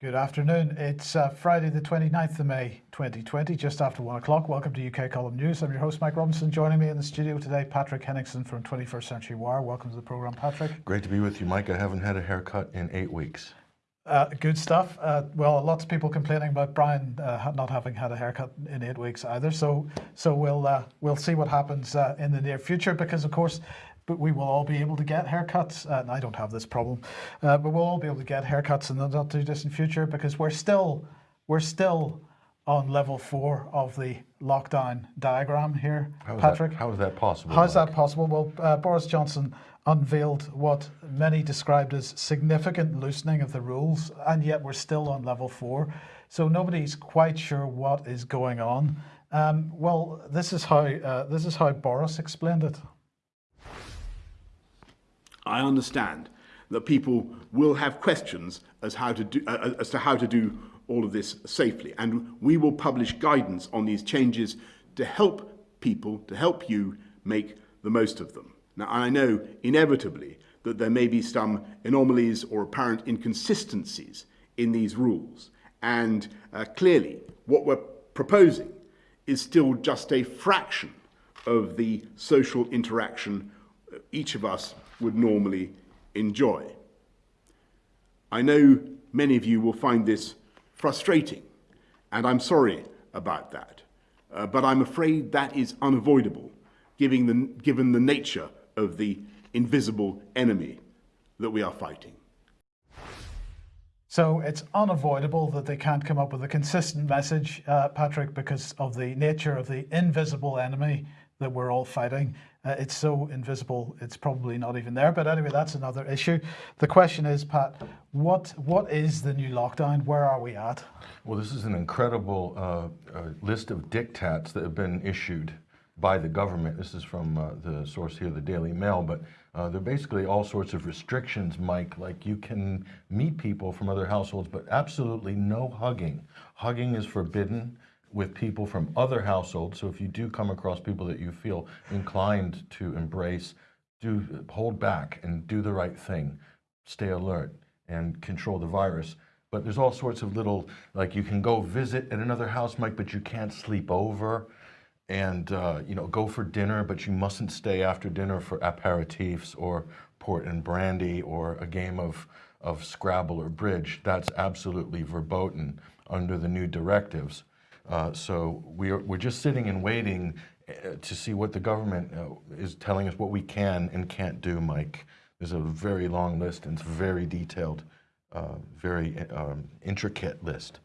Good afternoon. It's uh, Friday, the 29th of May, 2020, just after one o'clock. Welcome to UK Column News. I'm your host, Mike Robinson. Joining me in the studio today, Patrick Henningsen from 21st Century Wire. Welcome to the program, Patrick. Great to be with you, Mike. I haven't had a haircut in eight weeks. Uh, good stuff. Uh, well, lots of people complaining about Brian uh, not having had a haircut in eight weeks either. So, so we'll uh, we'll see what happens uh, in the near future because, of course, but we will all be able to get haircuts. and I don't have this problem, uh, but we'll all be able to get haircuts in the not too distant future because we're still we're still on level four of the lockdown diagram here, How Patrick. That, how is that possible? How's that possible? Well, uh, Boris Johnson unveiled what many described as significant loosening of the rules, and yet we're still on level four. So nobody's quite sure what is going on. Um, well, this is how uh, this is how Boris explained it. I understand that people will have questions as, how to do, uh, as to how to do all of this safely. And we will publish guidance on these changes to help people, to help you make the most of them. Now, I know inevitably that there may be some anomalies or apparent inconsistencies in these rules. And uh, clearly, what we're proposing is still just a fraction of the social interaction each of us would normally enjoy. I know many of you will find this frustrating, and I'm sorry about that. Uh, but I'm afraid that is unavoidable, given the, given the nature of the invisible enemy that we are fighting. So it's unavoidable that they can't come up with a consistent message, uh, Patrick, because of the nature of the invisible enemy that we're all fighting. Uh, it's so invisible, it's probably not even there. But anyway, that's another issue. The question is, Pat, what what is the new lockdown? Where are we at? Well, this is an incredible uh, uh, list of diktats that have been issued by the government. This is from uh, the source here, the Daily Mail, but uh, they're basically all sorts of restrictions, Mike, like you can meet people from other households, but absolutely no hugging. Hugging is forbidden with people from other households. So if you do come across people that you feel inclined to embrace, do hold back and do the right thing. Stay alert and control the virus. But there's all sorts of little, like you can go visit at another house, Mike, but you can't sleep over and uh, you know go for dinner, but you mustn't stay after dinner for aperitifs or port and brandy or a game of, of Scrabble or bridge. That's absolutely verboten under the new directives. Uh, so we're, we're just sitting and waiting uh, to see what the government uh, is telling us what we can and can't do, Mike. There's a very long list and it's very detailed, uh, very um, intricate list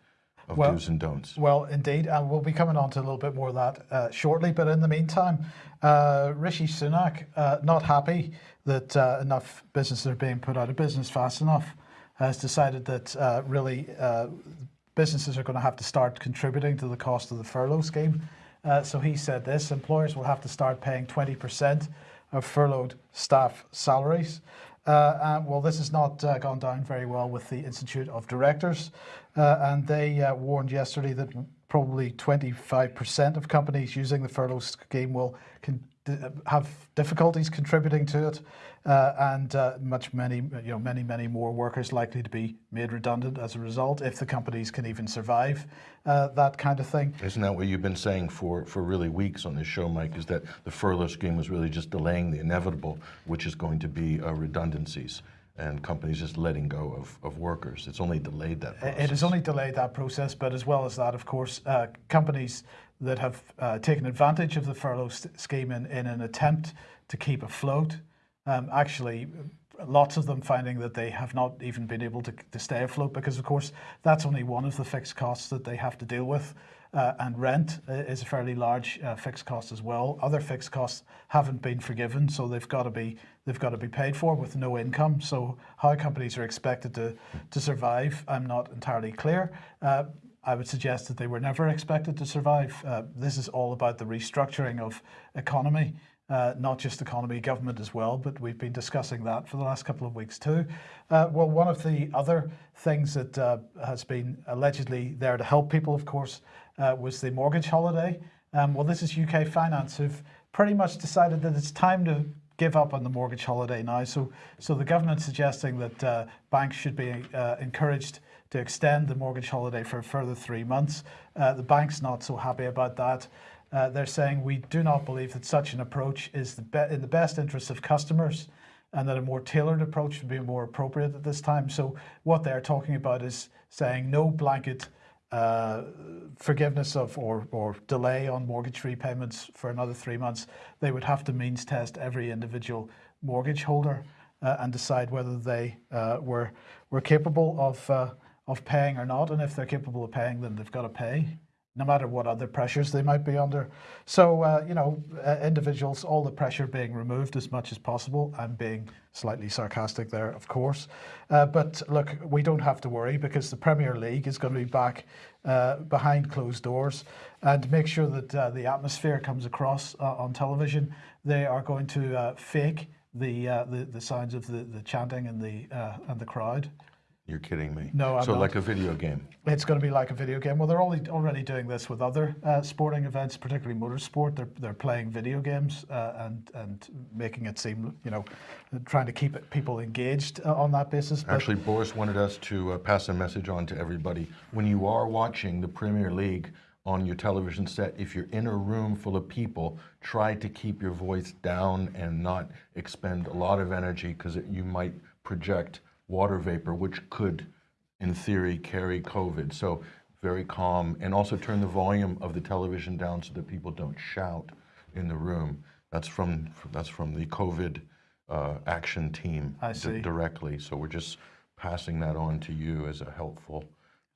of well, do's and don'ts. Well, indeed, and we'll be coming on to a little bit more of that uh, shortly. But in the meantime, uh, Rishi Sunak, uh, not happy that uh, enough businesses are being put out of business fast enough, has decided that uh, really uh, businesses are going to have to start contributing to the cost of the furlough scheme. so he said this, employers will have to start paying 20% of furloughed staff salaries. Uh, well, this has not uh, gone down very well with the Institute of Directors, uh, and they uh, warned yesterday that probably 25% of companies using the furlough scheme will have difficulties contributing to it, uh, and uh, much many you know many many more workers likely to be made redundant as a result if the companies can even survive uh, that kind of thing. Isn't that what you've been saying for for really weeks on this show, Mike? Is that the furlough scheme was really just delaying the inevitable, which is going to be uh, redundancies and companies just letting go of, of workers. It's only delayed that process. It has only delayed that process, but as well as that, of course, uh, companies that have uh, taken advantage of the furlough scheme in, in an attempt to keep afloat. Um, actually, lots of them finding that they have not even been able to, to stay afloat because, of course, that's only one of the fixed costs that they have to deal with. Uh, and rent uh, is a fairly large uh, fixed cost as well. Other fixed costs haven't been forgiven, so they've got to be they've got to be paid for with no income. So how companies are expected to to survive, I'm not entirely clear. Uh, I would suggest that they were never expected to survive. Uh, this is all about the restructuring of economy, uh, not just economy, government as well, but we've been discussing that for the last couple of weeks too. Uh, well, one of the other things that uh, has been allegedly there to help people, of course, uh, was the mortgage holiday. Um, well, this is UK Finance who've pretty much decided that it's time to give up on the mortgage holiday now. So, so the government suggesting that uh, banks should be encouraged to extend the mortgage holiday for a further three months. Uh, the bank's not so happy about that. Uh, they're saying we do not believe that such an approach is the in the best interest of customers and that a more tailored approach would be more appropriate at this time. So what they're talking about is saying no blanket uh, forgiveness of or, or delay on mortgage repayments for another three months. They would have to means test every individual mortgage holder uh, and decide whether they uh, were were capable of uh, of paying or not. And if they're capable of paying, then they've got to pay no matter what other pressures they might be under. So, uh, you know, uh, individuals, all the pressure being removed as much as possible. I'm being slightly sarcastic there, of course. Uh, but look, we don't have to worry because the Premier League is going to be back uh, behind closed doors and make sure that uh, the atmosphere comes across uh, on television. They are going to fake the, the the sounds of the, the chanting and the and the crowd. You're kidding me. No, I'm so not. like a video game. It's going to be like a video game. Well, they're already already doing this with other uh, sporting events, particularly motorsport. They're they're playing video games uh, and and making it seem, you know, trying to keep it, people engaged uh, on that basis. But Actually, Boris wanted us to uh, pass a message on to everybody. When you are watching the Premier League on your television set, if you're in a room full of people, try to keep your voice down and not expend a lot of energy because you might project water vapor, which could, in theory, carry COVID. So very calm, and also turn the volume of the television down so that people don't shout in the room. That's from that's from the COVID uh, action team I see. directly. So we're just passing that on to you as a helpful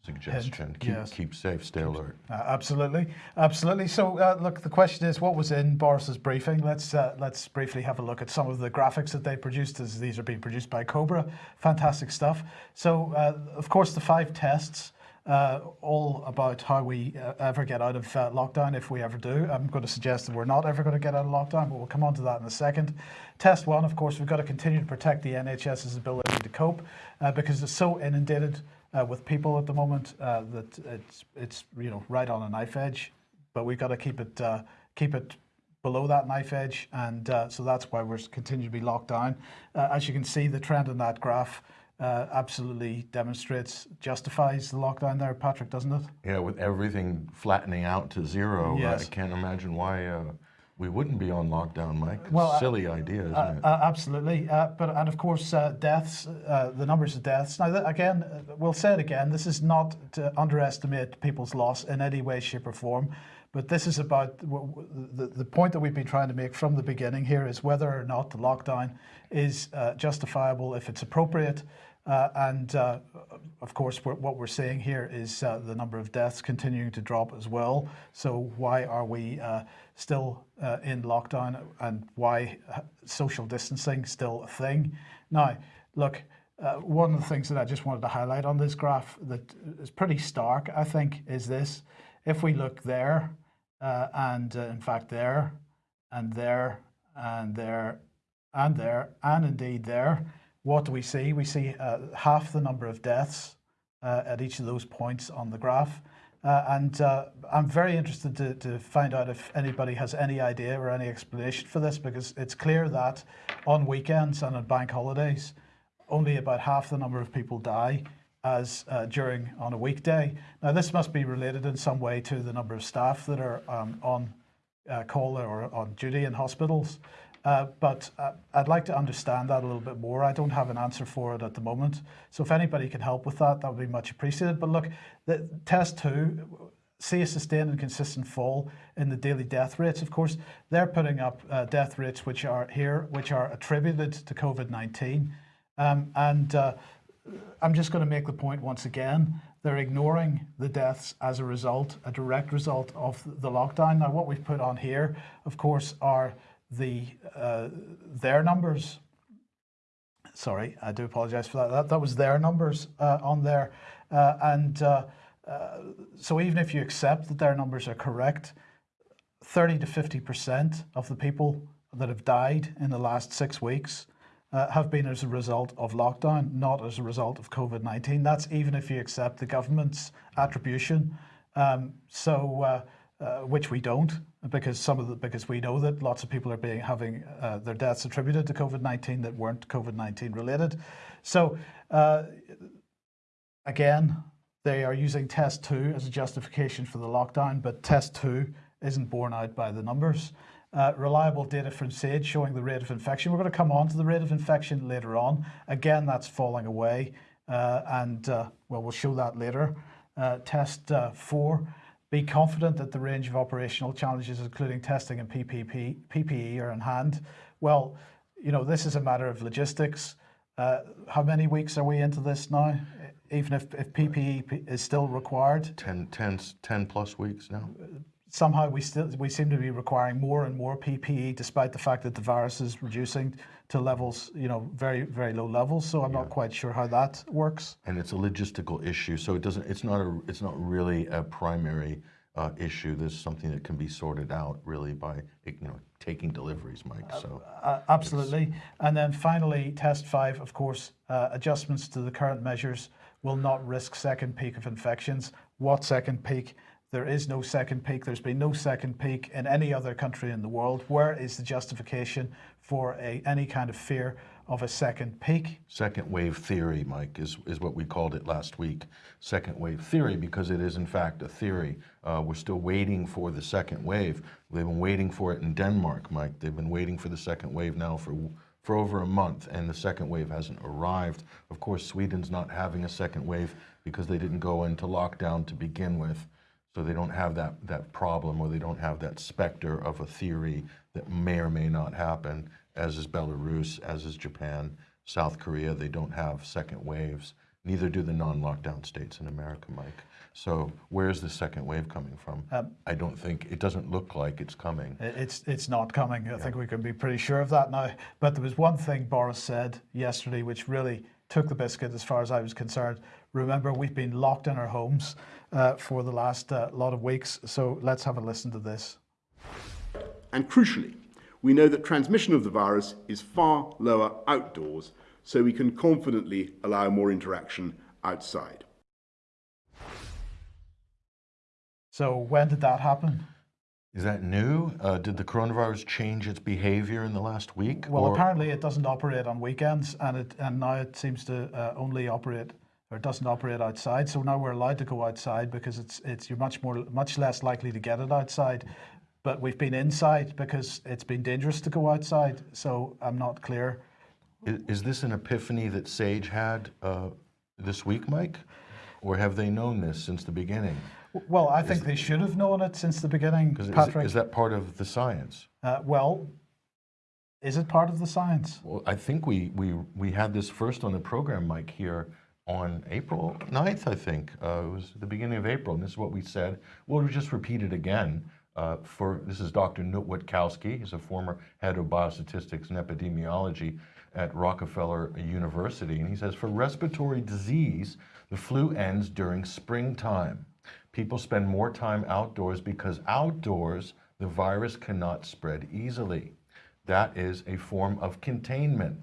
suggestion. keep yes. keep safe, stay alert. Uh, absolutely, absolutely. So, uh, look, the question is, what was in Boris's briefing? Let's uh, let's briefly have a look at some of the graphics that they produced, as these are being produced by Cobra. Fantastic stuff. So, uh, of course, the five tests. Uh, all about how we uh, ever get out of uh, lockdown, if we ever do. I'm going to suggest that we're not ever going to get out of lockdown, but we'll come on to that in a second. Test one, of course, we've got to continue to protect the NHS's ability to cope uh, because it's so inundated uh, with people at the moment uh, that it's it's you know right on a knife edge, but we've got to keep it uh, keep it below that knife edge, and uh, so that's why we're continuing to be locked down. Uh, as you can see, the trend in that graph uh, absolutely demonstrates justifies the lockdown there, Patrick, doesn't it? Yeah, with everything flattening out to zero, I can't imagine why uh, we wouldn't be on lockdown, Mike. Well, uh, Silly idea, isn't Uh, it? uh, absolutely, uh, but and of course uh, deaths, uh, the numbers of deaths. Now that, again, uh, we'll say it again. This is not to underestimate people's loss in any way, shape, or form, but this is about w- w- the the point that we've been trying to make from the beginning here is whether or not the lockdown is uh, justifiable, if it's appropriate. Uh, and uh, of course, we're, what we're seeing here is uh, the number of deaths continuing to drop as well. So why are we uh, still uh, in lockdown, and why uh, social distancing still a thing? Now, look, one of the things that I just wanted to highlight on this graph that is pretty stark, I think, is this: if we look there, and in fact there, and there, and there, and there, and indeed there what do we see? We see uh, half the number of deaths uh, at each of those points on the graph. Uh, and uh, I'm very interested to, to find out if anybody has any idea or any explanation for this because it's clear that on weekends and on bank holidays, only about half the number of people die as uh, during on a weekday. Now, this must be related in some way to the number of staff that are um, on uh, call or on duty in hospitals. Uh, but uh, I'd like to understand that a little bit more. I don't have an answer for it at the moment. So if anybody can help with that, that would be much appreciated. But look, the test two, see a sustained and consistent fall in the daily death rates. Of course, they're putting up uh, death rates which are here, which are attributed to COVID-19. Um, and uh, I'm just going to make the point once again. They're ignoring the deaths as a result, a direct result of the lockdown. Now, what we've put on here, of course, are the uh, their numbers. Sorry, I do apologise for that. That, that was their numbers uh, on there, uh, and uh, uh, so even if you accept that their numbers are correct, 30 to 50 percent of the people that have died in the last six weeks uh, have been as a result of lockdown, not as a result of COVID 19. That's even if you accept the government's attribution. Um, so, uh, uh, which we don't, because some of the because we know that lots of people are being having uh, their deaths attributed to COVID 19 that weren't COVID 19 related. So. Uh, again, they are using test two as a justification for the lockdown, but test two isn't borne out by the numbers. Uh, reliable data from SAGE showing the rate of infection. We're going to come on to the rate of infection later on. Again, that's falling away, uh, and uh, well, we'll show that later. Uh, test four. Be confident that the range of operational challenges, including testing and PPP, PPE, are in hand. Well, you know, this is a matter of logistics. Uh, how many weeks are we into this now? Even if, if PPE is still required, 10, 10, 10 plus weeks now? Somehow we still we seem to be requiring more and more PPE, despite the fact that the virus is reducing to levels, you know, very very low levels. So I'm not quite sure how that works. And it's a logistical issue, so it doesn't, it's not a, it's not really a primary uh, issue. There's something that can be sorted out really by, you know, taking deliveries, Mike, so. Uh, absolutely. And then finally, test five, of course, uh, adjustments to the current measures will not risk second peak of infections. What second peak? There is no second peak. There's been no second peak in any other country in the world. Where is the justification for a, any kind of fear of a second peak? Second wave theory, Mike, is, is what we called it last week. Second wave theory, because it is in fact a theory. Uh, we're still waiting for the second wave. They've been waiting for it in Denmark, Mike. They've been waiting for the second wave now for, for over a month, and the second wave hasn't arrived. Of course, Sweden's not having a second wave because they didn't go into lockdown to begin with. So they don't have that, that problem or they don't have that specter of a theory that may or may not happen, as is Belarus, as is Japan, South Korea. They don't have second waves. Neither do the non-lockdown states in America, Mike. So where's the second wave coming from? Um, I don't think, it doesn't look like it's coming. It's it's not coming. I think we can be pretty sure of that now. But there was one thing Boris said yesterday which really took the biscuit as far as I was concerned. Remember, we've been locked in our homes uh, for the last uh, lot of weeks. So let's have a listen to this. And crucially, we know that transmission of the virus is far lower outdoors, so we can confidently allow more interaction outside. So when did that happen? Is that new? Uh, did the coronavirus change its behavior in the last week? Well, Or- apparently it doesn't operate on weekends, and it and now it seems to uh, only operate or it doesn't operate outside. So now we're allowed to go outside because it's it's you're much more much less likely to get it outside. But we've been inside because it's been dangerous to go outside. So I'm not clear. Is, is this an epiphany that Sage had uh, this week, Mike? Or have they known this since the beginning? Well, I think they should have known it since the beginning, 'Cause is, Patrick. is that part of the science? uh, well, is it part of the science? Well, I think we, we, we had this first on the program, Mike, here on April 9th, I think. Uh, it was the beginning of April, and this is what we said. We'll just repeat it again. Uh, for This is Dr. Knut Wittkowski. He's a former head of biostatistics and epidemiology at Rockefeller University. And he says, for respiratory disease, the flu ends during springtime. People spend more time outdoors because outdoors, the virus cannot spread easily. That is a form of containment.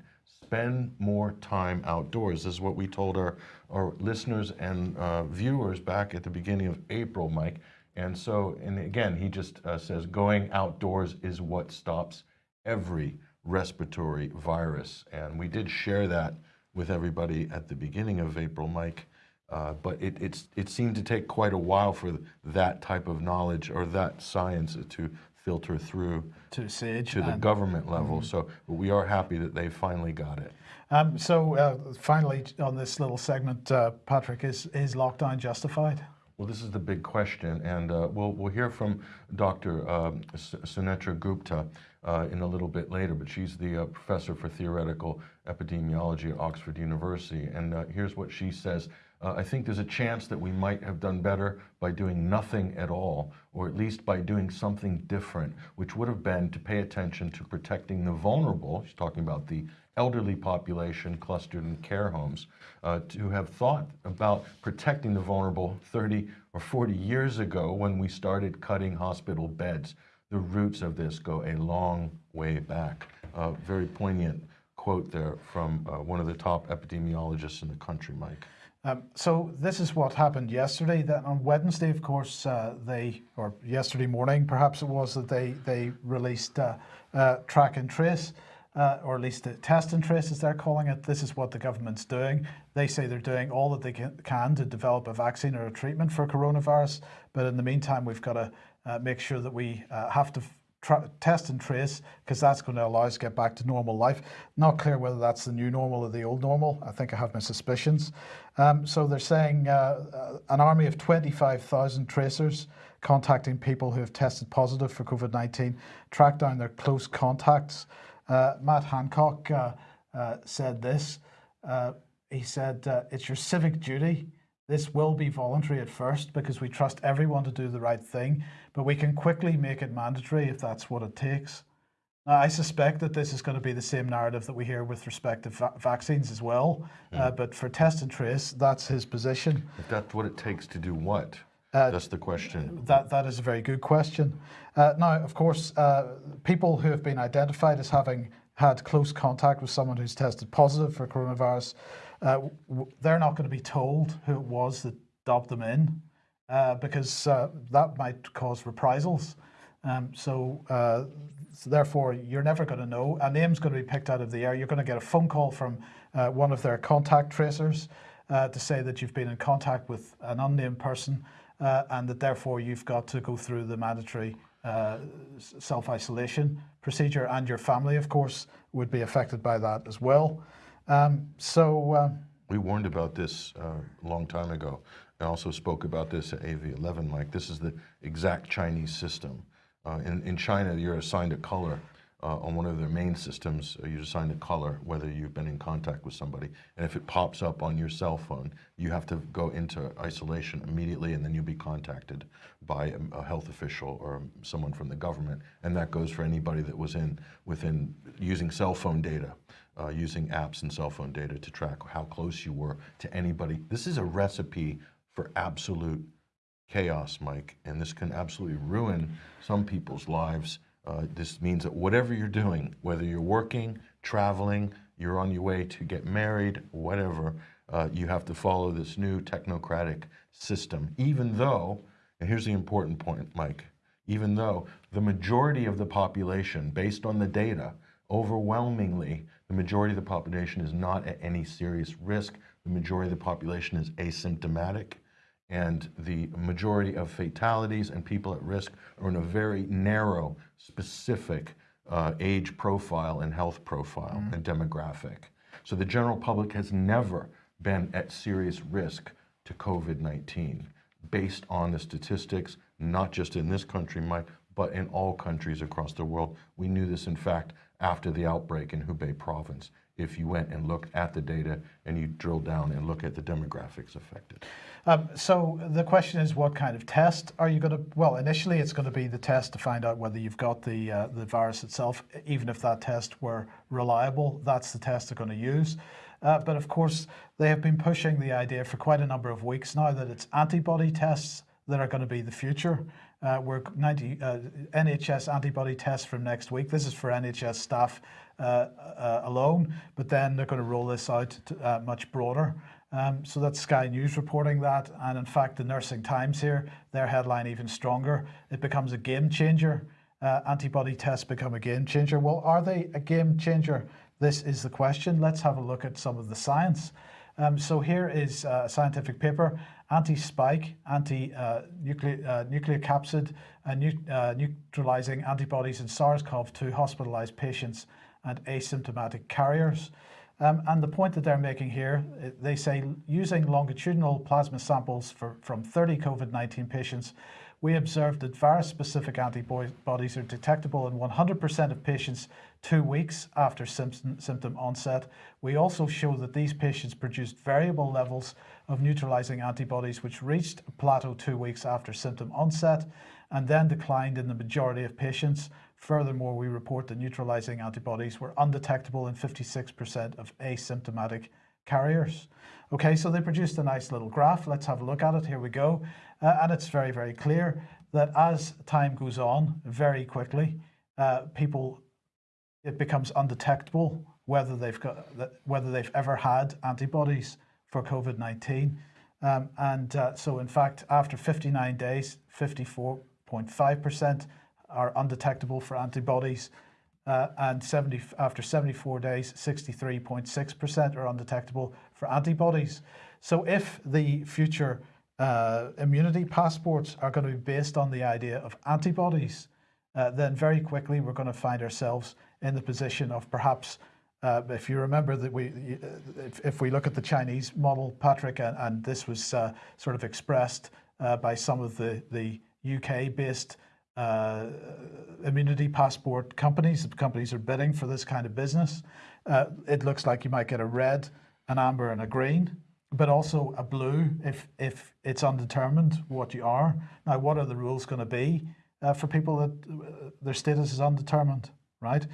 Spend more time outdoors. This is what we told our, our listeners and uh, viewers back at the beginning of April, Mike. And so, and again, he just uh, says going outdoors is what stops every respiratory virus. And we did share that with everybody at the beginning of April, Mike. Uh, but it, it's, it seemed to take quite a while for that type of knowledge or that science to filter through To Sage. to the government level. So we are happy that they finally got it. Um, so uh, finally, on this little segment, uh, Patrick, is is lockdown justified? Well, this is the big question, and uh, we'll, we'll hear from Dr. Um, Sunetra Gupta uh, in a little bit later, but she's the uh, professor for theoretical epidemiology at Oxford University. And uh, here's what she says. Uh, I think there's a chance that we might have done better by doing nothing at all, or at least by doing something different, which would have been to pay attention to protecting the vulnerable. She's talking about the elderly population clustered in care homes, uh, to have thought about protecting the vulnerable 30 or 40 years ago when we started cutting hospital beds. The roots of this go a long way back. Uh, very poignant quote there from uh, one of the top epidemiologists in the country, Mike. Um, so this is what happened yesterday. Then on Wednesday, of course, uh, they or yesterday morning, perhaps it was that they they released uh, uh, track and trace. uh, or at least the test and trace, as they're calling it. This is what the government's doing. They say they're doing all that they can, can to develop a vaccine or a treatment for coronavirus, but in the meantime, we've got to uh, make sure that we uh, have to test and trace because that's going to allow us to get back to normal life. Not clear whether that's the new normal or the old normal. I think I have my suspicions. Um, so they're saying uh, uh, an army of 25,000 tracers contacting people who have tested positive for COVID 19, track down their close contacts. Uh, Matt Hancock uh, uh, said this. He said, It's your civic duty. This will be voluntary at first because we trust everyone to do the right thing, but we can quickly make it mandatory if that's what it takes. Now, I suspect that this is going to be the same narrative that we hear with respect to va- vaccines as well. Uh, but for test and trace, that's his position. If that's what it takes to do what? that's the question. That that is a very good question. Uh, now, of course, uh, people who have been identified as having had close contact with someone who's tested positive for coronavirus, uh, w- they're not going to be told who it was that dobbed them in, uh, because uh, that might cause reprisals. Um, so, uh, so therefore, you're never going to know. A name's going to be picked out of the air. You're going to get a phone call from uh, one of their contact tracers uh, to say that you've been in contact with an unnamed person uh, and that therefore you've got to go through the mandatory uh, self isolation procedure, and your family, of course, would be affected by that as well. Um, so, um, We warned about this uh, a long time ago. I also spoke about this at AV11, Mike. This is the exact Chinese system. Uh, in, in China, you're assigned a color uh, on one of their main systems. Uh, you're assigned a color whether you've been in contact with somebody. And if it pops up on your cell phone, you have to go into isolation immediately and then you'll be contacted by a, a health official or someone from the government. And that goes for anybody that was in within using cell phone data uh, using apps and cell phone data to track how close you were to anybody. This is a recipe for absolute chaos, Mike, and this can absolutely ruin some people's lives. Uh, this means that whatever you're doing, whether you're working, traveling, you're on your way to get married, whatever, uh, you have to follow this new technocratic system, even though, and here's the important point, Mike, even though the majority of the population, based on the data, overwhelmingly, the majority of the population is not at any serious risk. The majority of the population is asymptomatic. And the majority of fatalities and people at risk are in a very narrow, specific uh, age profile and health profile and demographic. So the general public has never been at serious risk to COVID 19 based on the statistics, not just in this country, Mike, but in all countries across the world. We knew this, in fact, after the outbreak in Hubei province. If you went and looked at the data and you drill down and look at the demographics affected. um, so the question is, what kind of test are you going to? Well, initially it's going to be the test to find out whether you've got the uh, the virus itself. Even if that test were reliable, that's the test they're going to use. Uh, but of course, they have been pushing the idea for quite a number of weeks now that it's antibody tests that are going to be the future. Uh, we're 90 uh, NHS antibody tests from next week. This is for NHS staff uh, uh, alone, but then they're going to roll this out to, uh, much broader. Um, so that's Sky News reporting that, and in fact, the Nursing Times here, their headline even stronger. It becomes a game changer. Uh, antibody tests become a game changer. Well, are they a game changer? This is the question. Let's have a look at some of the science. Um, so here is a scientific paper, anti-spike, anti-nuclear uh, nuclear capsid, and nu- uh, neutralizing antibodies in SARS-CoV-2 hospitalized patients and asymptomatic carriers. Um, and the point that they're making here, uh, they say using longitudinal plasma samples for, from 30 COVID 19 patients, we observed that virus specific antibodies are detectable in 100% of patients two weeks after symptom, symptom onset. We also show that these patients produced variable levels of neutralizing antibodies, which reached a plateau two weeks after symptom onset and then declined in the majority of patients. Furthermore, we report that neutralizing antibodies were undetectable in 56% of asymptomatic carriers. Okay, so they produced a nice little graph. Let's have a look at it. Here we go. Uh, and it's very, very clear that as time goes on, very quickly, uh, people, it becomes undetectable whether they've got whether they've ever had antibodies for COVID-19. Um, and uh, so, in fact, after 59 days, 54.5% are undetectable for antibodies. uh, and 70, after 74 days, 63.6% are undetectable for antibodies. So if the future uh, immunity passports are going to be based on the idea of antibodies, uh, then very quickly we're going to find ourselves in the position of perhaps, uh, if you remember that we, if, if, we look at the Chinese model, Patrick, and, and this was uh, sort of expressed uh, by some of the, the UK-based uh, immunity passport companies, the companies are bidding for this kind of business. Uh, it looks like you might get a red, an amber, and a green but also a blue if if it's undetermined what you are. Now, what are the rules going to be uh, for people that uh, their status is undetermined, right?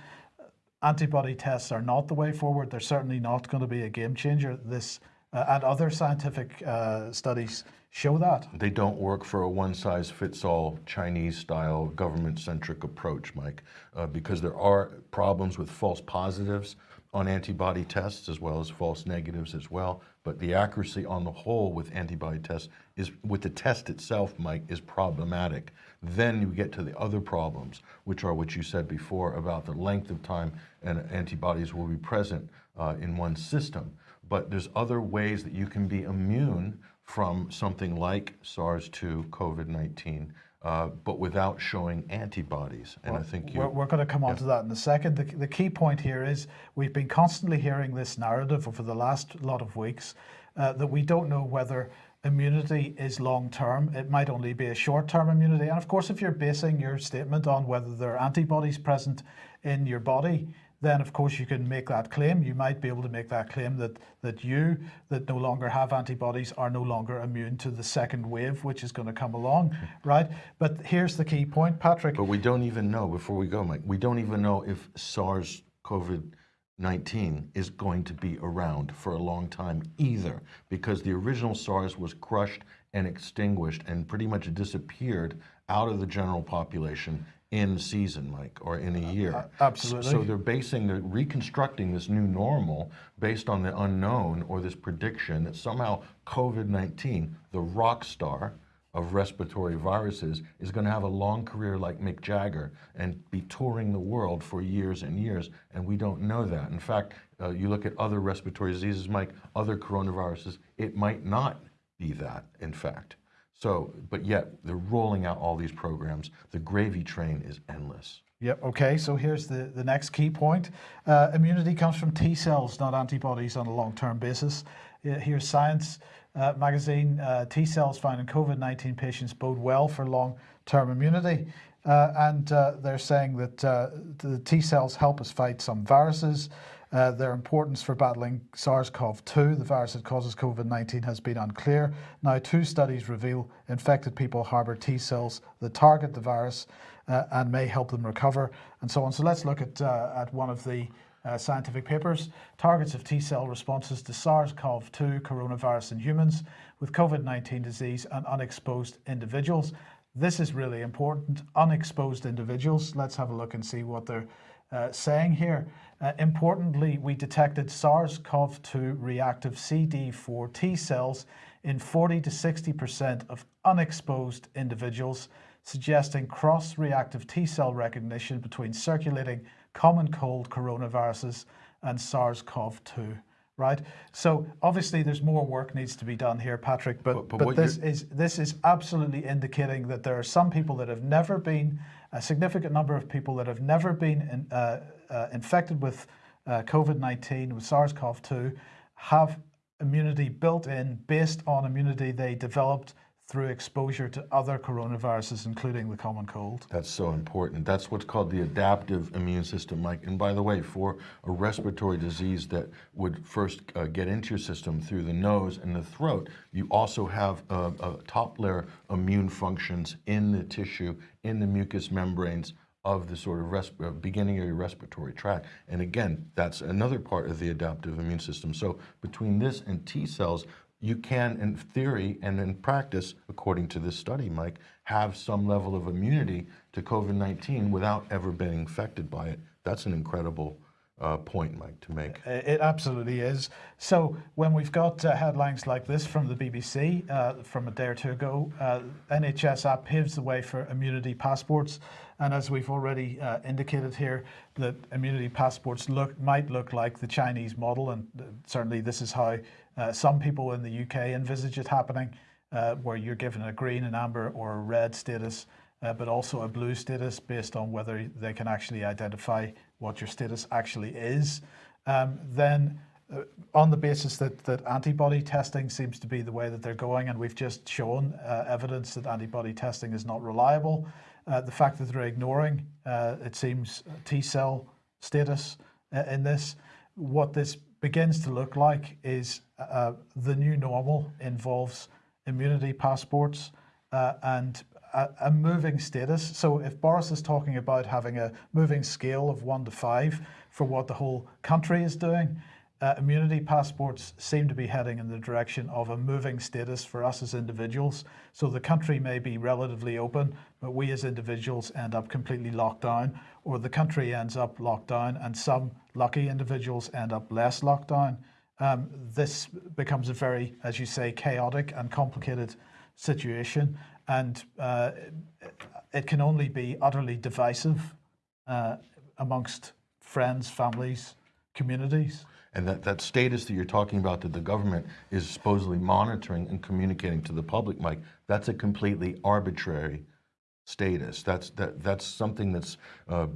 Antibody tests are not the way forward. They're certainly not going to be a game changer. This uh, and other scientific uh, studies show that. They don't work for a one-size-fits-all Chinese-style government-centric approach, Mike, uh, because there are problems with false positives on antibody tests as well as false negatives as well. But the accuracy on the whole with antibody tests is, with the test itself, Mike, is problematic. Then you get to the other problems, which are what you said before about the length of time and antibodies will be present uh, in one system. But there's other ways that you can be immune from something like SARS-2, COVID-19, uh, but without showing antibodies. And well, I think you, we're, we're, going to come on yeah. to that in a second. The, the, key point here is we've been constantly hearing this narrative over the last lot of weeks uh, that we don't know whether immunity is long term. It might only be a short term immunity. And of course, if you're basing your statement on whether there are antibodies present in your body, then of course you can make that claim. You might be able to make that claim that, that you, that no longer have antibodies, are no longer immune to the second wave, which is going to come along, hmm. right? But here's the key point, Patrick. But we don't even know, before we go, Mike, we don't even know if SARS COVID 19 is going to be around for a long time either, because the original SARS was crushed and extinguished and pretty much disappeared out of the general population in season, Mike, or in a year. Uh, absolutely. So they're basing, they're reconstructing this new normal based on the unknown or this prediction that somehow COVID-19, the rock star of respiratory viruses, is going to have a long career like Mick Jagger and be touring the world for years and years, and we don't know that. In fact, uh, you look at other respiratory diseases, Mike, other coronaviruses, it might not be that, in fact. So, but yet they're rolling out all these programs. The gravy train is endless. Yep, okay, so here's the, the next key point. Uh, immunity comes from T cells, not antibodies on a long-term basis. Uh, here's Science uh, magazine, uh, T cells found in COVID-19 patients bode well for long-term immunity. Uh, and uh, they're saying that the T cells help us fight some viruses. Uh, their importance for battling SARS-CoV-2, the virus that causes COVID-19, has been unclear. Now, two studies reveal infected people harbour T cells that target the virus uh, and may help them recover, and so on. So let's look at, uh, at one of the uh, scientific papers, targets of T cell responses to SARS-CoV-2 coronavirus in humans with COVID-19 disease and unexposed individuals. This is really important, unexposed individuals. Let's have a look and see what they're uh, saying here. Uh, importantly, we detected SARS-CoV-2 reactive CD4 T cells in 40 to 60% of unexposed individuals, suggesting cross-reactive T cell recognition between circulating common cold coronaviruses and SARS-CoV-2 right? So obviously there's more work needs to be done here, Patrick, but, but, but, but this is this is absolutely indicating that there are some people that have never been, a significant number of people that have never been in, uh, uh, infected with uh, COVID-19, with SARS-CoV-2, have immunity built in based on immunity they developed through exposure to other coronaviruses, including the common cold. That's so important. That's what's called the adaptive immune system, Mike. And by the way, for a respiratory disease that would first uh, get into your system through the nose and the throat, you also have uh, uh, top layer immune functions in the tissue, in the mucous membranes of the sort of uh, beginning of your respiratory tract. And again, that's another part of the adaptive immune system. So between this and T cells, you can, in theory and in practice, according to this study, Mike, have some level of immunity to COVID-19 without ever being infected by it. That's an incredible uh, point, Mike, to make. It absolutely is. So when we've got uh, headlines like this from the BBC uh, from a day or two ago, uh, NHS app paves the way for immunity passports, and as we've already uh, indicated here, that immunity passports look might look like the Chinese model, and uh, certainly this is how uh, some people in the UK envisage it happening, uh, where you're given a green, an amber, or a red status. Uh, but also a blue status based on whether they can actually identify what your status actually is. Um, then, uh, on the basis that, that antibody testing seems to be the way that they're going, and we've just shown uh, evidence that antibody testing is not reliable, uh, the fact that they're ignoring, uh, it seems, T cell status uh, in this, what this begins to look like is uh, the new normal involves immunity passports uh, and a, a moving status. So if Boris is talking about having a moving scale of one to five for what the whole country is doing, uh, immunity passports seem to be heading in the direction of a moving status for us as individuals. So the country may be relatively open, but we as individuals end up completely locked down, or the country ends up locked down, and some lucky individuals end up less locked down. Um, this becomes a very, as you say, chaotic and complicated situation, and uh, it can only be utterly divisive uh, amongst friends, families, communities. And that, that status that you're talking about that the government is supposedly monitoring and communicating to the public, Mike, that's a completely arbitrary status. That's, that, that's something that's uh,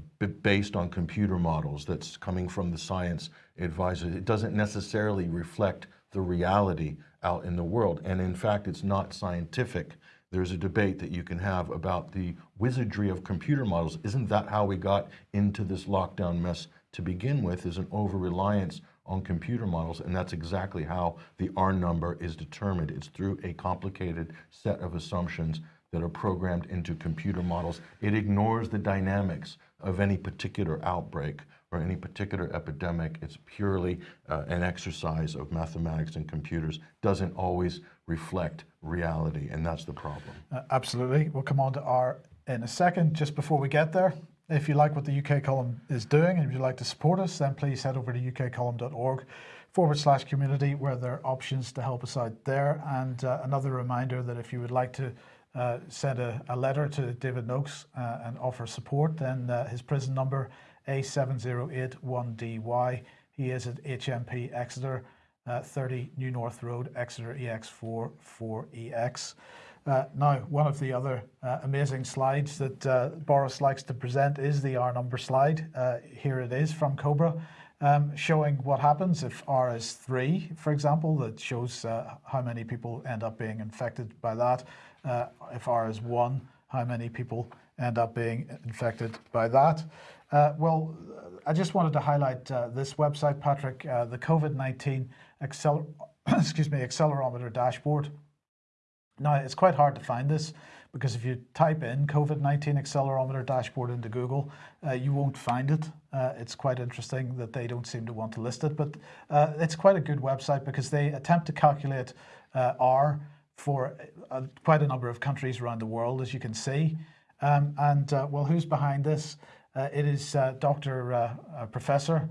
based on computer models, that's coming from the science advisors. It doesn't necessarily reflect the reality out in the world. And in fact, it's not scientific. There's a debate that you can have about the wizardry of computer models. Isn't that how we got into this lockdown mess to begin with, is an over-reliance on computer models, and that's exactly how the R number is determined. It's through a complicated set of assumptions that are programmed into computer models. It ignores the dynamics of any particular outbreak or any particular epidemic. It's purely uh, an exercise of mathematics and computers. Doesn't always reflect reality, and that's the problem. Uh, absolutely. We'll come on to R in a second. Just before we get there, if you like what the UK column is doing and you'd like to support us, then please head over to ukcolumn.org forward slash community where there are options to help us out there. And uh, another reminder that if you would like to uh, send a, a, letter to David Noakes uh, and offer support, then uh, his prison number A7081DY. He is at HMP Exeter, uh, 30 New North Road, Exeter EX4 4EX. Uh, now, one of the other uh, amazing slides that uh, Boris likes to present is the R number slide. Uh, here it is from Cobra, um, showing what happens if R is 3, for example, that shows uh, how many people end up being infected by that. Uh, if R is 1, how many people end up being infected by that. well, I just wanted to highlight this website, Patrick, the COVID-19 acceler excuse me, accelerometer dashboard. Now, it's quite hard to find this because if you type in COVID-19 accelerometer dashboard into Google, uh, you won't find it. Uh, it's quite interesting that they don't seem to want to list it, but uh, it's quite a good website because they attempt to calculate uh, R for uh, quite a number of countries around the world, as you can see. Um, and uh, well, who's behind this? it is Dr. Professor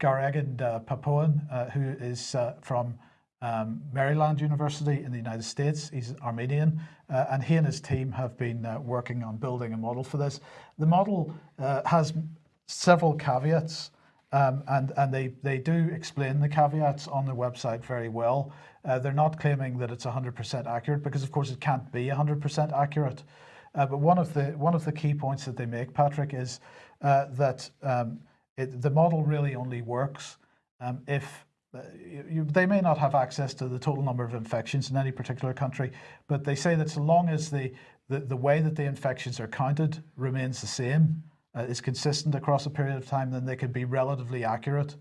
Gauragan Papuan, who is from um, Maryland University in the United States. He's Armenian, uh, and he and his team have been uh, working on building a model for this. The model uh, has several caveats, um, and, and they, they do explain the caveats on their website very well. Uh, they're not claiming that it's 100% accurate because, of course, it can't be 100% accurate. Uh, but one of the one of the key points that they make, Patrick, is uh, that um, it, the model really only works um, if you, they may not have access to the total number of infections in any particular country, but they say that so long as the, the, the way that the infections are counted remains the same, uh, is consistent across a period of time, then they can be relatively accurate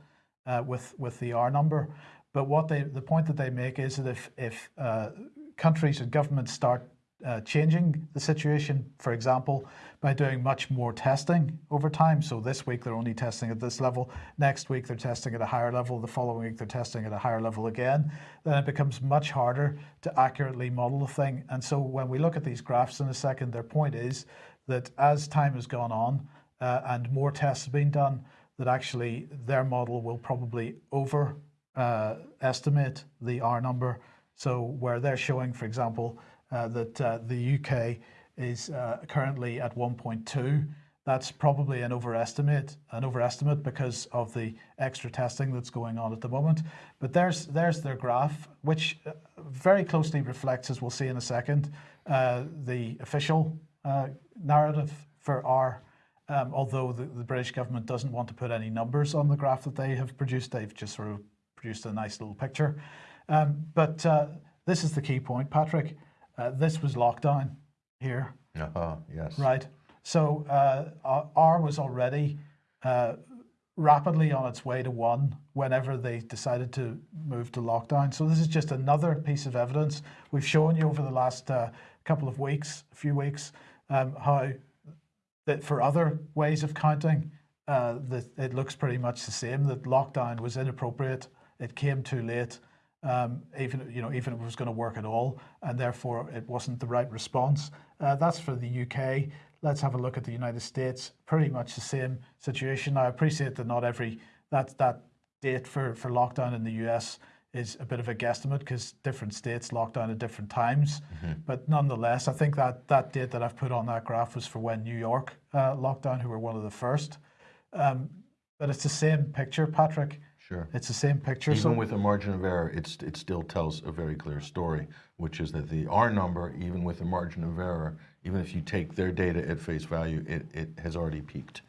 uh, with, with the R number. But what they, the point that they make is that if, if uh, countries and governments start uh, changing the situation, for example, by doing much more testing over time. So this week they're only testing at this level. Next week they're testing at a higher level. The following week they're testing at a higher level again. Then it becomes much harder to accurately model the thing. And so when we look at these graphs in a second, their point is that as time has gone on uh, and more tests have been done, that actually their model will probably over uh, estimate the R number. So where they're showing, for example, that uh, the UK is uh, currently at 1.2, that's probably an overestimate, an overestimate because of the extra testing that's going on at the moment. But there's there's their graph, which uh, very closely reflects, as we'll see in a second, uh, the official uh, narrative for R. Um, although the, the British government doesn't want to put any numbers on the graph that they have produced, they've just sort of produced a nice little picture. Um, but uh, this is the key point, Patrick. Uh, this was lockdown here, Uh-huh, yes. right? So uh, R was already uh, rapidly on its way to one whenever they decided to move to lockdown. So this is just another piece of evidence. We've shown you over the last uh, couple of weeks, a few weeks, um, how that for other ways of counting, uh, that it looks pretty much the same. That lockdown was inappropriate. It came too late. Um, even you know, even if it was going to work at all, and therefore it wasn't the right response. Uh, that's for the UK. Let's have a look at the United States. Pretty much the same situation. I appreciate that not every that that date for for lockdown in the US is a bit of a guesstimate because different states lock down at different times. But nonetheless, I think that that date that I've put on that graph was for when New York uh, locked down, who were one of the first. Um, but it's the same picture, Patrick. Sure. It's the same picture. Even so with a margin of error, it's, it still tells a very clear story, which is that the R number, even with a margin of error, even if you take their data at face value, it, it has already peaked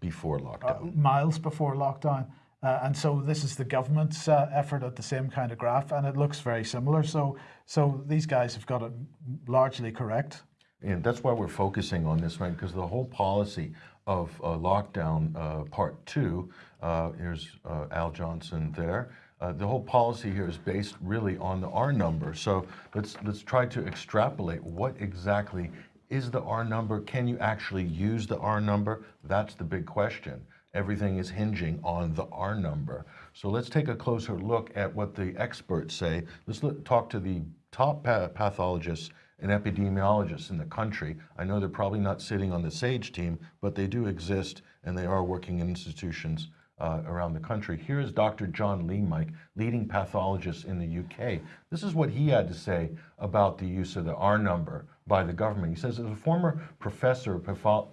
before lockdown. miles before lockdown. Uh, and so this is the government's uh, effort at the same kind of graph, and it looks very similar. So, so these guys have got it largely correct. And that's why we're focusing on this, right? Because the whole policy of uh, lockdown uh, part two, uh, here's Al Johnson there. The whole policy here is based really on the R number. So let's let's try to extrapolate what exactly is the R number. Can you actually use the R number? That's the big question. Everything is hinging on the R number. So let's take a closer look at what the experts say. Let's look, talk to the top pa- pathologists and epidemiologists in the country. I know they're probably not sitting on the SAGE team, but they do exist and they are working in institutions uh, around the country. Here is Dr. John Lee, Mike, leading pathologist in the UK. This is what he had to say about the use of the R number by the government. He says, as a former professor of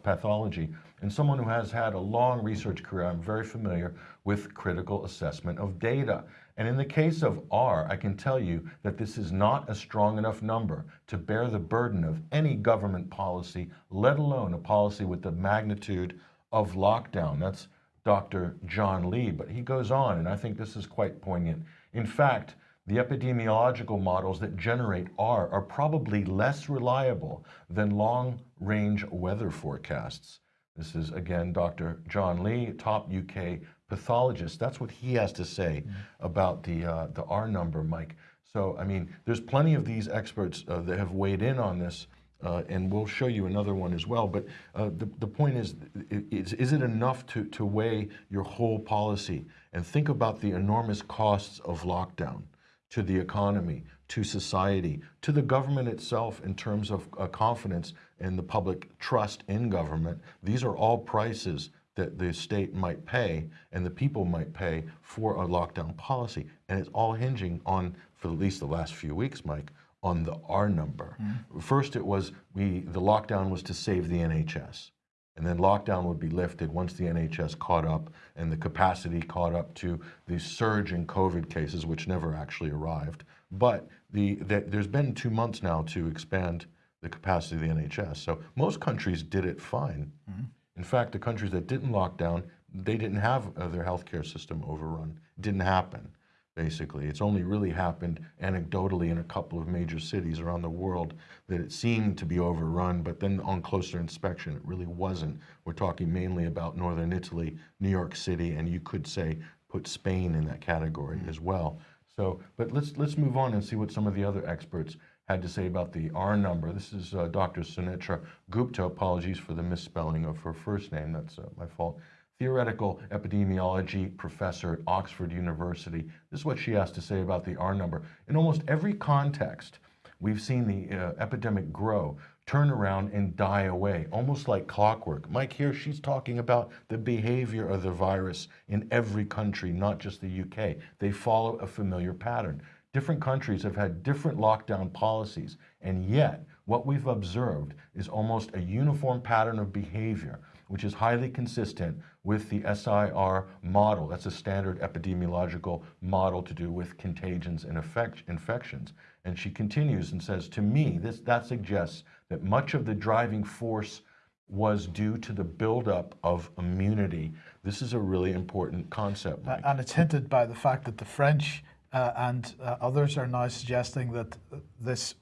pathology and someone who has had a long research career, I'm very familiar with critical assessment of data. And in the case of R, I can tell you that this is not a strong enough number to bear the burden of any government policy, let alone a policy with the magnitude of lockdown. That's Dr. John Lee, but he goes on, and I think this is quite poignant. In fact, the epidemiological models that generate R are probably less reliable than long range weather forecasts. This is again Dr. John Lee, top UK pathologist. That's what he has to say about the uh, the R number, Mike. So I mean, there's plenty of these experts uh, that have weighed in on this, uh, and we'll show you another one as well. But uh, the the point is, is, is it enough to to weigh your whole policy and think about the enormous costs of lockdown? to the economy, to society, to the government itself in terms of uh, confidence and the public trust in government. These are all prices that the state might pay and the people might pay for a lockdown policy. And it's all hinging on, for at least the last few weeks, Mike, on the R number. Mm-hmm. First, it was we the lockdown was to save the NHS. And then lockdown would be lifted once the NHS caught up and the capacity caught up to the surge in COVID cases, which never actually arrived. But the, the, there's been two months now to expand the capacity of the NHS. So most countries did it fine. Mm-hmm. In fact, the countries that didn't lock down, they didn't have uh, their healthcare system overrun. It didn't happen, basically. It's only really happened anecdotally in a couple of major cities around the world that it seemed to be overrun, but then on closer inspection, it really wasn't. We're talking mainly about northern Italy, New York City, and you could say put Spain in that category as well. So, but let's let's move on and see what some of the other experts had to say about the R number. This is uh, Dr. Sunetra Gupta. Apologies for the misspelling of her first name. That's uh, my fault. Theoretical epidemiology professor at Oxford University. This is what she has to say about the R number. In almost every context, we've seen the uh, epidemic grow turn around and die away, almost like clockwork. Mike, here she's talking about the behavior of the virus in every country, not just the UK. They follow a familiar pattern. Different countries have had different lockdown policies, and yet what we've observed is almost a uniform pattern of behavior, which is highly consistent with the SIR model. That's a standard epidemiological model to do with contagions and effect, infections. And she continues and says, to me, this, that suggests that much of the driving force was due to the buildup of immunity. This is a really important concept. Mike. And it's hinted by the fact that the French uh, and uh, others are now suggesting that this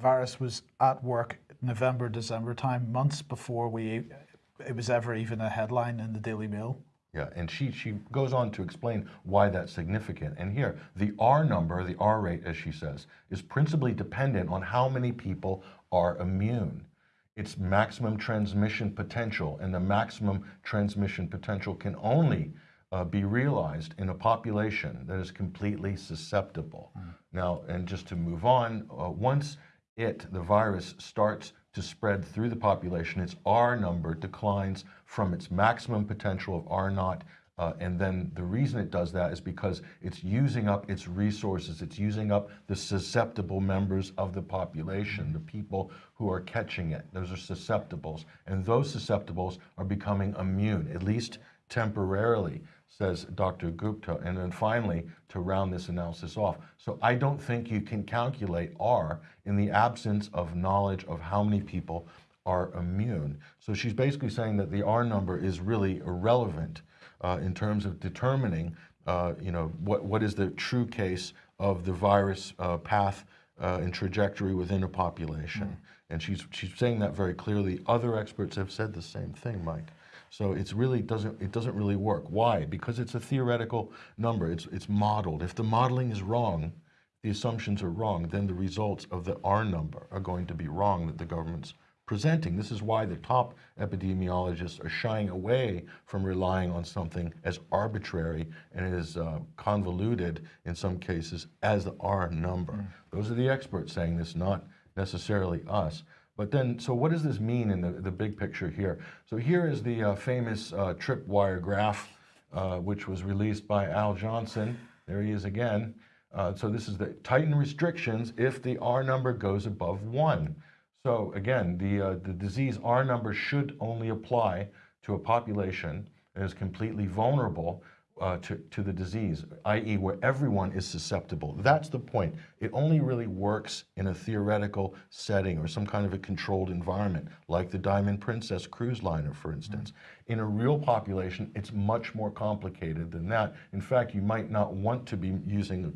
virus was at work November, December time, months before we it was ever even a headline in the Daily Mail. Yeah, and she, she goes on to explain why that's significant. And here, the R number, the R rate, as she says, is principally dependent on how many people are immune. It's maximum transmission potential, and the maximum transmission potential can only uh, be realized in a population that is completely susceptible. Mm. Now, and just to move on, uh, once it, the virus, starts to spread through the population, its R number declines from its maximum potential of R naught. Uh, and then the reason it does that is because it's using up its resources. It's using up the susceptible members of the population, the people who are catching it. Those are susceptibles. And those susceptibles are becoming immune, at least temporarily says Dr. Gupta. And then finally, to round this analysis off. So I don't think you can calculate R in the absence of knowledge of how many people are immune. So she's basically saying that the R number is really irrelevant uh, in terms of determining, uh, you know, what, what is the true case of the virus uh, path uh, and trajectory within a population. Mm. And she's, she's saying that very clearly. Other experts have said the same thing, Mike. So it's really doesn't it doesn't really work. Why? Because it's a theoretical number. It's it's modeled. If the modeling is wrong, the assumptions are wrong, then the results of the R number are going to be wrong that the government's presenting. This is why the top epidemiologists are shying away from relying on something as arbitrary and as uh, convoluted in some cases as the R number. Mm. Those are the experts saying this, not necessarily us. But then, so what does this mean in the, the big picture here? So here is the uh, famous uh, tripwire graph, uh, which was released by Al Johnson. There he is again. Uh, so this is the tighten restrictions if the R number goes above one. So again, the, uh, the disease R number should only apply to a population that is completely vulnerable uh, to, to the disease, i.e. where everyone is susceptible. That's the point. It only really works in a theoretical setting or some kind of a controlled environment, like the Diamond Princess cruise liner, for instance. Mm -hmm. In a real population, it's much more complicated than that. In fact, you might not want to be using a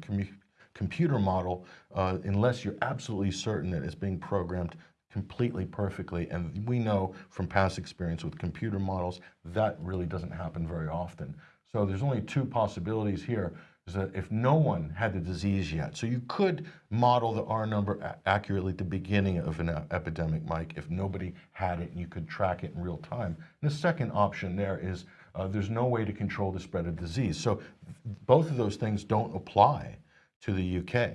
computer model uh, unless you're absolutely certain that it's being programmed completely perfectly. And we know from past experience with computer models, that really doesn't happen very often. So there's only two possibilities here is that if no one had the disease yet, so you could model the R number accurately at the beginning of an epidemic, Mike, if nobody had it and you could track it in real time. And the second option there is uh, there's no way to control the spread of disease. So both of those things don't apply to the UK.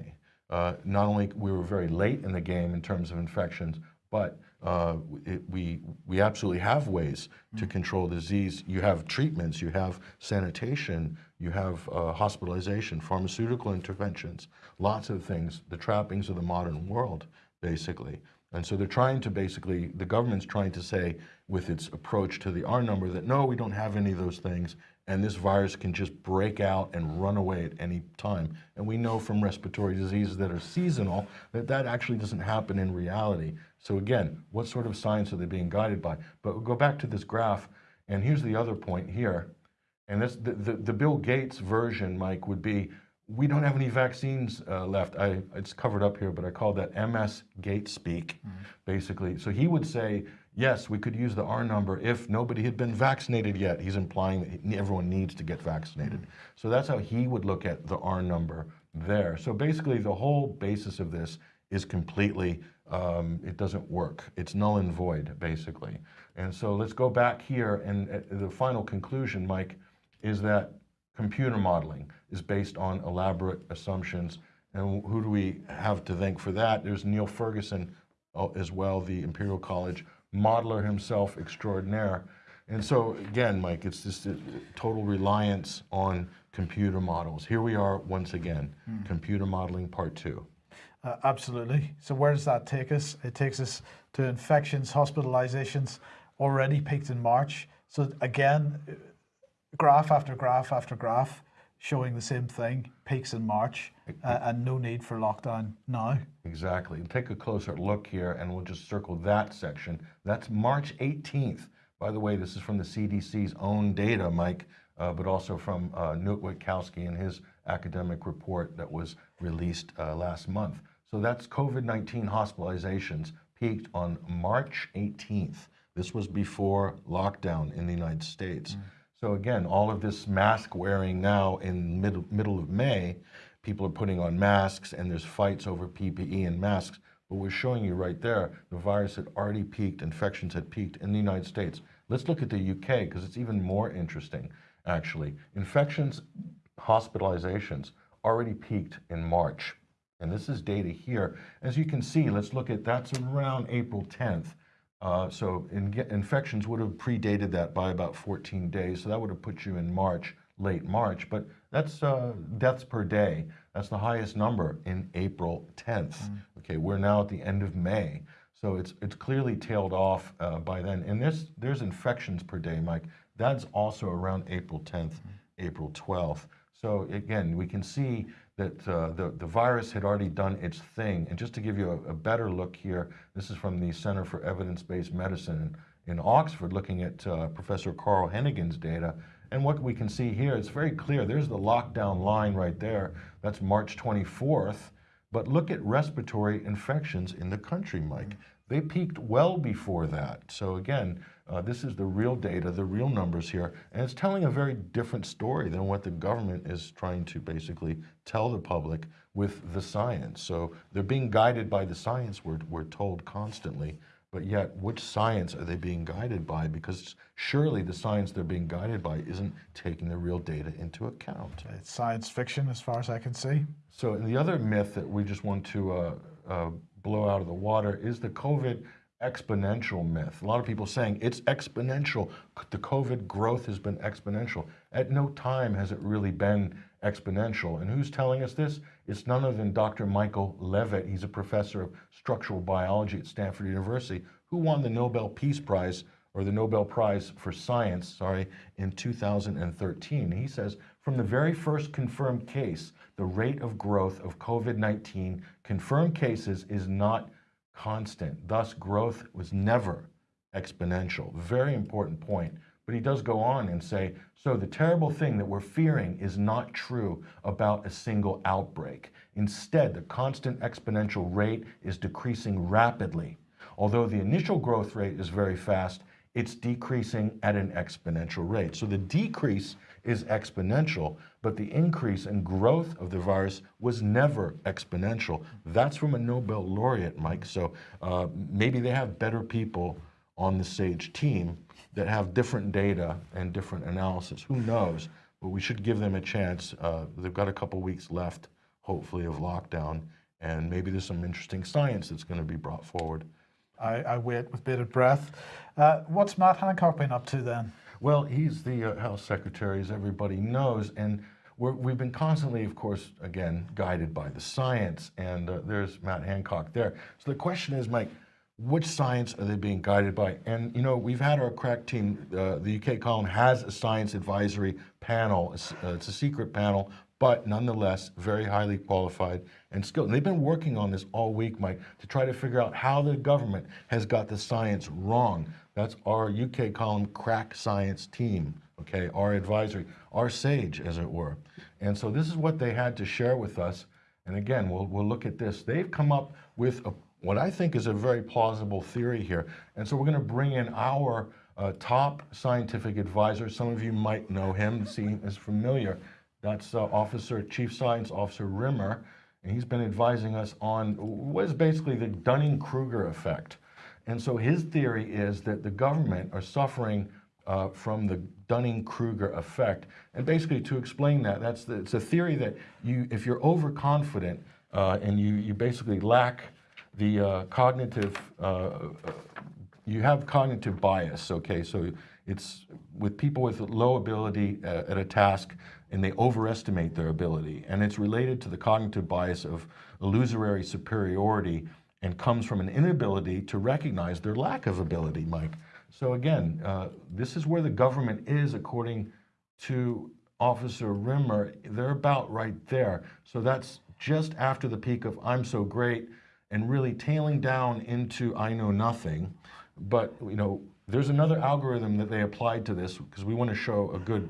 Uh, not only we were very late in the game in terms of infections, but uh, it, we, we absolutely have ways to control disease. You have treatments, you have sanitation, you have uh, hospitalization, pharmaceutical interventions, lots of things, the trappings of the modern world, basically. And so they're trying to basically, the government's trying to say with its approach to the R number that no, we don't have any of those things and this virus can just break out and run away at any time. And we know from respiratory diseases that are seasonal that that actually doesn't happen in reality. So again, what sort of science are they being guided by? But we'll go back to this graph, and here's the other point here. And this, the, the, the Bill Gates version, Mike, would be, we don't have any vaccines uh, left. I, it's covered up here, but I call that MS Gates speak, mm -hmm. basically. So he would say, yes, we could use the R number if nobody had been vaccinated yet. He's implying that everyone needs to get vaccinated. Mm -hmm. So that's how he would look at the R number there. So basically the whole basis of this is completely, um, it doesn't work. It's null and void, basically. And so let's go back here and the final conclusion, Mike, is that computer modeling is based on elaborate assumptions. And who do we have to thank for that? There's Neil Ferguson uh, as well, the Imperial College modeler himself extraordinaire. And so again, Mike, it's just a total reliance on computer models. Here we are once again, computer modeling part two. Uh, absolutely. So where does that take us? It takes us to infections, hospitalizations already peaked in March. So again, graph after graph after graph showing the same thing, peaks in March, uh, and no need for lockdown now. Exactly. Take a closer look here, and we'll just circle that section. That's March 18th. By the way, this is from the CDC's own data, Mike, uh, but also from uh, Knut Wittkowski and his academic report that was released uh, last month. So that's COVID 19 hospitalizations peaked on March 18th. This was before lockdown in the United States. Mm. So again, all of this mask wearing now in mid- middle of May, people are putting on masks and there's fights over PPE and masks. But we're showing you right there, the virus had already peaked, infections had peaked in the United States. Let's look at the UK because it's even more interesting, actually. Infections, hospitalizations already peaked in March. And this is data here. As you can see, let's look at that's around April 10th. Uh, so in, infections would have predated that by about 14 days. So that would have put you in March, late March. But that's uh, deaths per day. That's the highest number in April 10th. Okay, we're now at the end of May. So it's it's clearly tailed off uh, by then. And there's there's infections per day, Mike. That's also around April 10th, April 12th. So again, we can see that uh, the, the virus had already done its thing. And just to give you a, a better look here, this is from the Center for Evidence-Based Medicine in, in Oxford, looking at uh, Professor Carl Heneghan's data. And what we can see here, it's very clear. There's the lockdown line right there. That's March 24th. But look at respiratory infections in the country, Mike. They peaked well before that. So again, uh, this is the real data, the real numbers here, and it's telling a very different story than what the government is trying to basically tell the public with the science. So they're being guided by the science, we're, we're told constantly, but yet which science are they being guided by? Because surely the science they're being guided by isn't taking the real data into account. It's science fiction as far as I can see. So the other myth that we just want to uh, uh, blow out of the water is the COVID exponential myth. A lot of people saying it's exponential. The COVID growth has been exponential. At no time has it really been exponential. And who's telling us this? It's none other than Dr. Michael Levitt. He's a professor of structural biology at Stanford University who won the Nobel Peace Prize or the Nobel Prize for Science, sorry, in 2013. He says, from the very first confirmed case, the rate of growth of COVID-19 confirmed cases is not constant. Thus, growth was never exponential. Very important point. But he does go on and say, so the terrible thing that we're fearing is not true about a single outbreak. Instead, the constant exponential rate is decreasing rapidly. Although the initial growth rate is very fast, it's decreasing at an exponential rate. So the decrease is exponential, but the increase in growth of the virus was never exponential. That's from a Nobel laureate, Mike. So uh, maybe they have better people on the SAGE team that have different data and different analysis. Who knows? But we should give them a chance. Uh, they've got a couple weeks left, hopefully, of lockdown, and maybe there's some interesting science that's going to be brought forward. I, I wait with bated breath. Uh, what's Matt Hancock been up to then? Well, he's the uh, House Secretary, as everybody knows, and we have been constantly, of course, again, guided by the science, and uh, there's Matt Hancock there. So the question is, Mike, which science are they being guided by? And, you know, we've had our crack team, uh, the UK column has a science advisory panel. It's, uh, it's a secret panel, but nonetheless, very highly qualified and skilled. And they've been working on this all week, Mike, to try to figure out how the government has got the science wrong. That's our UK column crack science team, okay, our advisory, our SAGE, as it were. And so this is what they had to share with us. And again, we'll, we'll look at this. They've come up with a, what I think is a very plausible theory here. And so we're going to bring in our uh, top scientific advisor. Some of you might know him, seem is familiar. That's uh, Officer, Chief Science Officer Rimmer. And he's been advising us on what is basically the Dunning-Kruger effect. And so his theory is that the government are suffering uh, from the Dunning-Kruger effect. And basically to explain that, that's the, it's a theory that you, if you're overconfident uh, and you, you basically lack the uh, cognitive, uh, uh, you have cognitive bias, okay? So it's with people with low ability uh, at a task and they overestimate their ability. And it's related to the cognitive bias of illusory superiority and comes from an inability to recognize their lack of ability, Mike. So again, uh, this is where the government is according to Officer Rimmer. They're about right there. So that's just after the peak of I'm so great and really tailing down into I know nothing. But you know, there's another algorithm that they applied to this because we want to show a good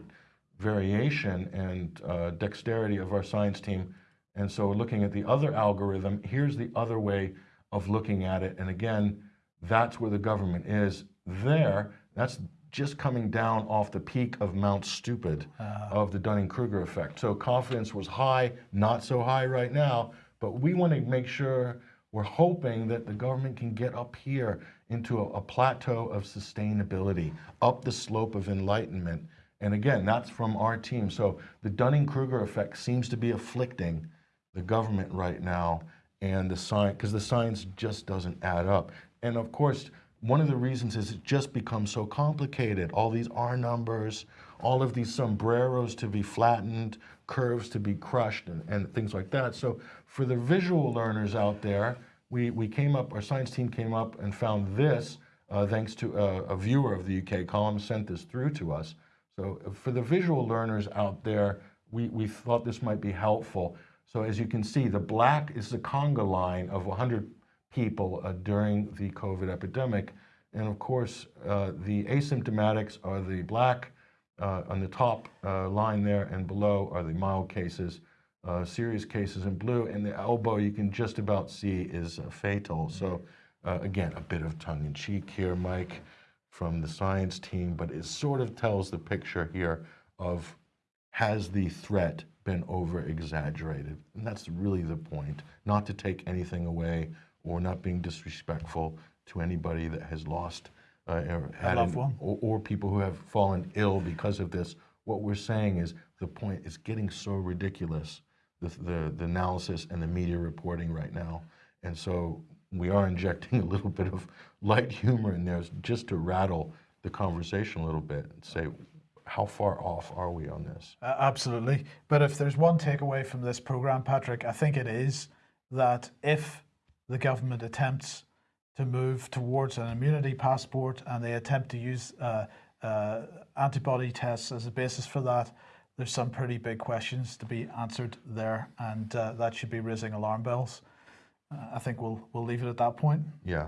variation and uh, dexterity of our science team. And so looking at the other algorithm, here's the other way of looking at it. And again, that's where the government is. There, that's just coming down off the peak of Mount Stupid ah. of the Dunning-Kruger effect. So confidence was high, not so high right now, but we want to make sure we're hoping that the government can get up here into a, a plateau of sustainability, up the slope of enlightenment. And again, that's from our team. So the Dunning-Kruger effect seems to be afflicting the government right now and the science, because the science just doesn't add up. And of course, one of the reasons is it just becomes so complicated. All these R numbers, all of these sombreros to be flattened, curves to be crushed, and, and things like that. So for the visual learners out there, we, we came up, our science team came up and found this, uh, thanks to a, a viewer of the UK column sent this through to us. So uh, for the visual learners out there, we, we thought this might be helpful. So as you can see, the black is the conga line of 100 people uh, during the COVID epidemic. And of course, uh, the asymptomatics are the black uh, on the top uh, line there, and below are the mild cases, uh, serious cases in blue, and the elbow you can just about see is uh, fatal. So again, a bit of tongue in cheek here, Mike, from the science team, but it sort of tells the picture here of has the threat been over exaggerated? And that's really the point, not to take anything away or not being disrespectful to anybody that has lost uh, or an- one. or, or people who have fallen ill because of this. What we're saying is the point is getting so ridiculous, the, the, the analysis and the media reporting right now. And so we are injecting a little bit of light humor in there just to rattle the conversation a little bit and say, how far off are we on this? Uh, absolutely. But if there's one takeaway from this program, Patrick, I think it is that if the government attempts to move towards an immunity passport and they attempt to use uh, uh, antibody tests as a basis for that, there's some pretty big questions to be answered there, and uh, that should be raising alarm bells. Uh, I think we'll we'll leave it at that point. Yeah,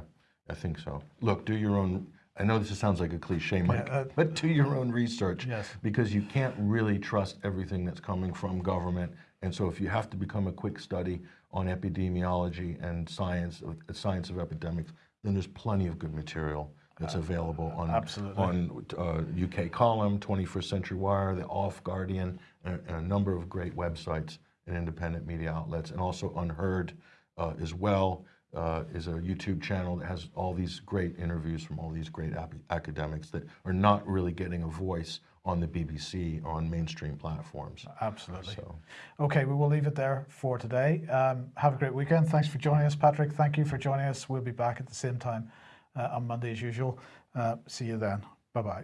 I think so. Look, do your own. I know this sounds like a cliche, Mike, uh, but do your own research. Yes. Because you can't really trust everything that's coming from government. And so if you have to become a quick study on epidemiology and science of science of epidemics, then there's plenty of good material that's available on absolutely. on uh, UK Column, 21st Century Wire, the Off Guardian, and, and a number of great websites and independent media outlets, and also Unheard uh, as well uh, is a YouTube channel that has all these great interviews from all these great academics that are not really getting a voice on the BBC on mainstream platforms. Absolutely. So, Okay, we will leave it there for today. Um, have a great weekend. Thanks for joining us, Patrick. Thank you for joining us. We'll be back at the same time uh, on Monday as usual. Uh, see you then. Bye bye.